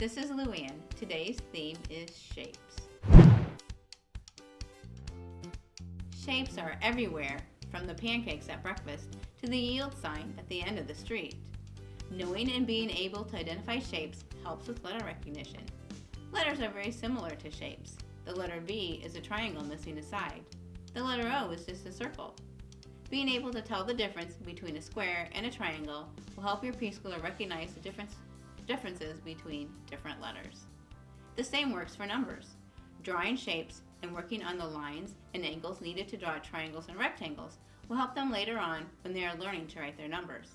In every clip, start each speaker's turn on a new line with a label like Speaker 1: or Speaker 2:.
Speaker 1: This is Luann. Today's theme is shapes. Shapes are everywhere, from the pancakes at breakfast to the yield sign at the end of the street. Knowing and being able to identify shapes helps with letter recognition. Letters are very similar to shapes. The letter V is a triangle missing a side. The letter O is just a circle. Being able to tell the difference between a square and a triangle will help your preschooler recognize the difference, differences between different letters. The same works for numbers. Drawing shapes and working on the lines and angles needed to draw triangles and rectangles will help them later on when they are learning to write their numbers.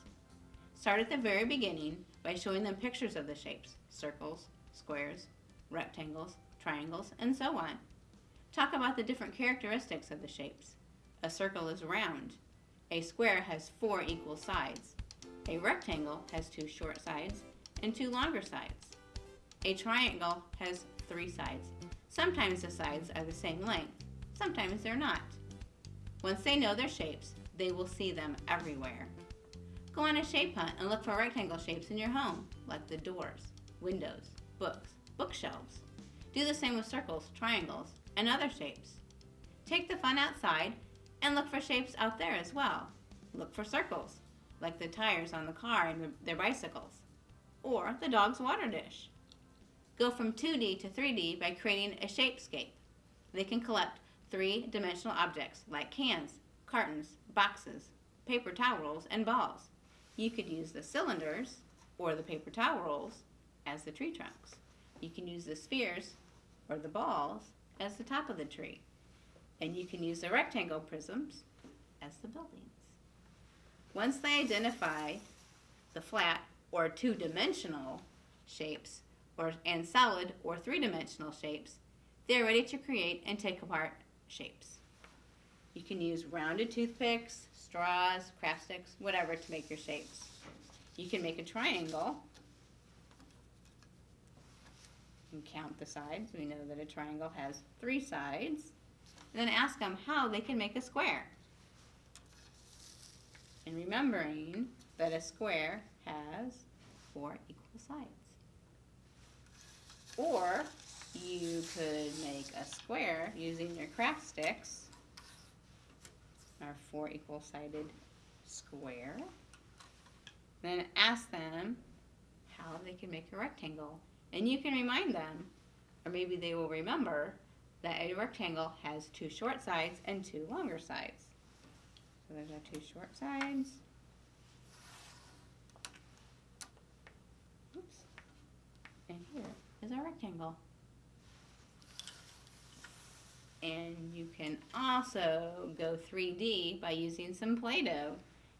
Speaker 1: Start at the very beginning by showing them pictures of the shapes, circles, squares, rectangles, triangles, and so on. Talk about the different characteristics of the shapes. A circle is round, a square has four equal sides. A rectangle has two short sides and two longer sides. A triangle has three sides. Sometimes the sides are the same length, sometimes they're not. Once they know their shapes, they will see them everywhere. Go on a shape hunt and look for rectangle shapes in your home, like the doors, windows, books, bookshelves. Do the same with circles, triangles, and other shapes. Take the fun outside and look for shapes out there as well. Look for circles, like the tires on the car and their bicycles, or the dog's water dish. Go from 2D to 3D by creating a shapescape. They can collect three-dimensional objects like cans, cartons, boxes, paper towel rolls, and balls. You could use the cylinders or the paper towel rolls as the tree trunks. You can use the spheres or the balls as the top of the tree. And you can use the rectangle prisms as the buildings. Once they identify the flat or two-dimensional shapes or, and solid or three-dimensional shapes, they're ready to create and take apart shapes. You can use rounded toothpicks, straws, craft sticks, whatever to make your shapes. You can make a triangle and count the sides. We know that a triangle has three sides and then ask them how they can make a square. And remembering that a square has four equal sides. Or you could make a square using your craft sticks, our four equal sided square. Then ask them how they can make a rectangle. And you can remind them, or maybe they will remember, that a rectangle has two short sides and two longer sides. So there's our two short sides. Oops. And here is our rectangle. And you can also go 3D by using some Play-Doh.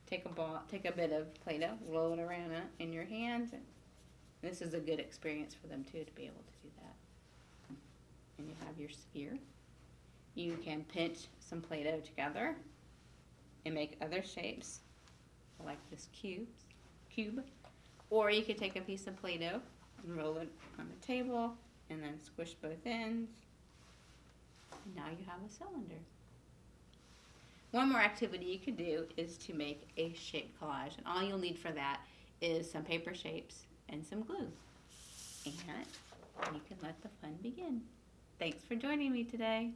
Speaker 1: Take a ball, take a bit of Play-Doh, roll it around uh, in your hands. And This is a good experience for them too to be able to do that and you have your sphere. You can pinch some Play-Doh together and make other shapes like this cube, cube. Or you could take a piece of Play-Doh and roll it on the table and then squish both ends. And now you have a cylinder. One more activity you could do is to make a shape collage. And all you'll need for that is some paper shapes and some glue. And you can let the fun begin. Thanks for joining me today.